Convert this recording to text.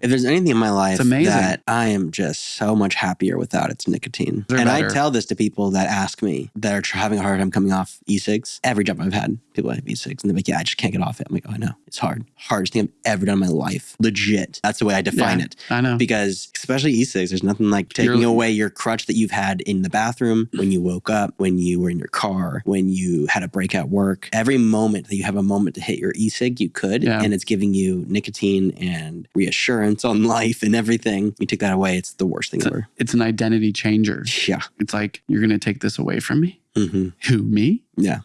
If there's anything in my life that I am just so much happier without, it's nicotine. They're and I tell this to people that ask me that are having a hard time coming off e-cigs. Every job I've had, people have e-cigs and they're like, yeah, I just can't get off it. I'm like, oh, I know. It's hard. Hardest thing I've ever done in my life. Legit. That's the way I define Yeah, it. I know. Because especially e-cigs, there's nothing like taking You're- away your crutch that you've had in the bathroom, when you woke up, when you were in your car, when you had a break at work. Every moment that you have a moment to hit your e-cig, you could. Yeah. And it's giving you nicotine and reassurance on life and everything. You take that away, it's the worst thing It's, a- ever. it's an identity changer. Yeah. It's like, you're going to take this away from me? hmm Who, me? Yeah.